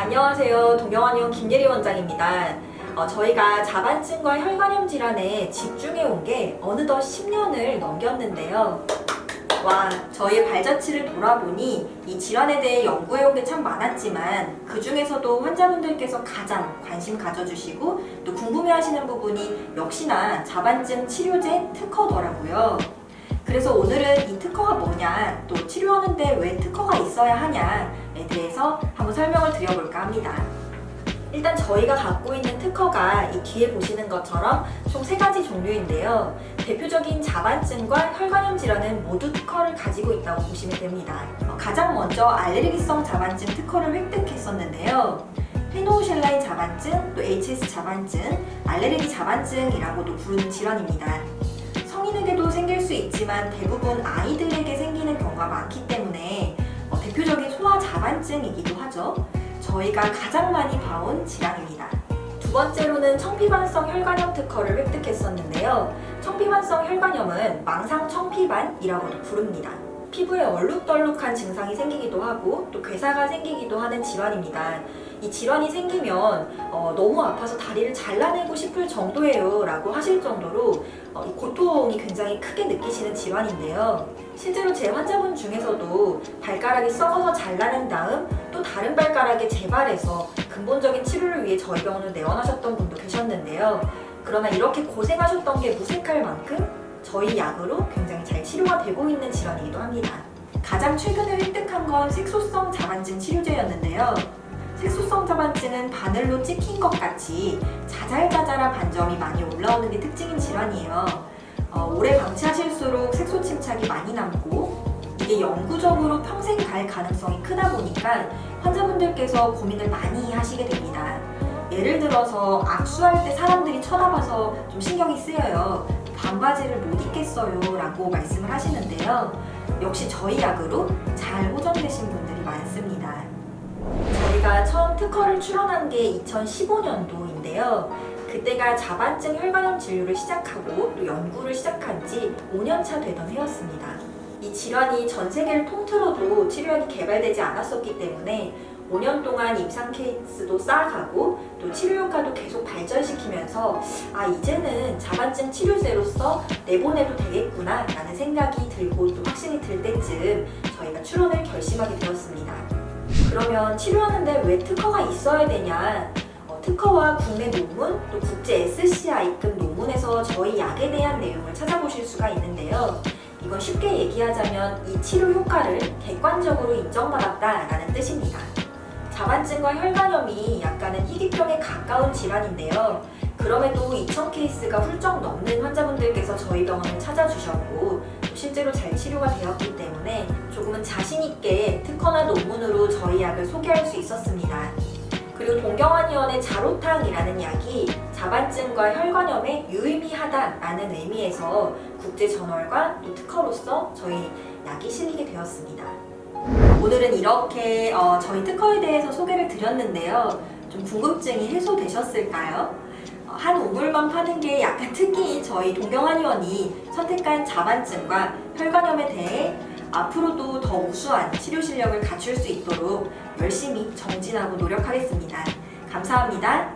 안녕하세요. 동경환의원 김예리 원장입니다. 어, 저희가 자반증과 혈관염 질환에 집중해 온 게 어느덧 10년을 넘겼는데요. 와, 저희 발자취를 돌아보니 이 질환에 대해 연구해 온 게 참 많았지만 그 중에서도 환자분들께서 가장 관심 가져주시고 또 궁금해 하시는 부분이 역시나 자반증 치료제 특허더라고요. 그래서 오늘은 이 특허가 뭐냐, 또 치료하는데 왜 특허가 있어야 하냐에 대해서 한번 설명을 드려볼까 합니다. 일단 저희가 갖고 있는 특허가 이 뒤에 보시는 것처럼 총 세 가지 종류인데요. 대표적인 자반증과 혈관염 질환은 모두 특허를 가지고 있다고 보시면 됩니다. 어, 가장 먼저 알레르기성 자반증 특허를 획득했었는데요. 페노실라인 자반증, 또 HS 자반증, 알레르기 자반증이라고도 부르는 질환입니다. 성인에게도 생길 수 있지만 대부분 아이들에게 생기는 경우가 많기 때문에 어, 대표적인 소아 자반증이기도 하죠. 저희가 가장 많이 봐온 질환입니다. 두 번째로는 청피반성 혈관염 특허를 획득했었는데요. 청피반성 혈관염은 망상 청피반이라고도 부릅니다. 피부에 얼룩덜룩한 증상이 생기기도 하고 또 괴사가 생기기도 하는 질환입니다. 이 질환이 생기면 어, 너무 아파서 다리를 잘라내고 싶을 정도예요 라고 하실 정도로 어, 이 고통이 굉장히 크게 느끼시는 질환인데요. 실제로 제 환자분 중에서도 발가락이 썩어서 잘라낸 다음 또 다른 발가락에 재발해서 근본적인 치료를 위해 저희 병원을 내원하셨던 분도 계셨는데요. 그러나 이렇게 고생하셨던 게 무색할 만큼 저희 약으로 굉장히 잘 치료가 되고 있는 질환이기도 합니다. 가장 최근에 획득한 건 색소성 자반증 치료제였는데요. 색소성 자반증은 바늘로 찍힌 것 같이 자잘자잘한 반점이 많이 올라오는 게 특징인 질환이에요. 어, 오래 방치하실수록 색소 침착이 많이 남고 이게 영구적으로 평생 갈 가능성이 크다 보니까 환자분들께서 고민을 많이 하시게 됩니다. 예를 들어서 악수할 때 사람들이 쳐다봐서 좀 신경이 쓰여요. 반바지를 못 입겠어요 라고 말씀을 하시는데요. 역시 저희 약으로 잘 호전되신 분들이 많습니다. 저희가 처음 특허를 출원한 게 2015년도인데요. 그때가 자반증 혈관염 진료를 시작하고 또 연구를 시작한 지 5년차 되던 해였습니다. 이 질환이 전 세계를 통틀어도 치료약이 개발되지 않았었기 때문에 5년 동안 임상 케이스도 쌓아가고 또 치료 효과도 계속 발전 시키면서 아 이제는 자반증 치료제로서 내보내도 되겠구나 라는 생각이 들고 또 확신이 들 때쯤 저희가 출원을 결심하게 되었습니다. 그러면 치료하는데 왜 특허가 있어야 되냐 어, 특허와 국내 논문 또 국제 SCI급 논문에서 저희 약에 대한 내용을 찾아보실 수가 있는데요. 이건 쉽게 얘기하자면 이 치료 효과를 객관적으로 인정받았다라는 뜻입니다. 자반증과 혈관염이 약간은 희귀병에 가까운 질환인데요. 그럼에도 2,000 케이스가 훌쩍 넘는 환자분들께서 저희 병원을 찾아주셨고 실제로 잘 치료가 되었기 때문에 조금은 자신있게 특허나 논문으로 저희 약을 소개할 수 있었습니다. 그리고 동경환의원의 자로탕이라는 약이 자반증과 혈관염에 유의미하다라는 의미에서 국제저널과 또 특허로서 저희 약이 실리게 되었습니다. 오늘은 이렇게 어, 저희 특허에 대해서 소개를 드렸는데요. 좀 궁금증이 해소되셨을까요? 어, 한 우물만 파는 게 약간 특기인 저희 동경한 의원이 선택한 자반증과 혈관염에 대해 앞으로도 더 우수한 치료 실력을 갖출 수 있도록 열심히 정진하고 노력하겠습니다. 감사합니다.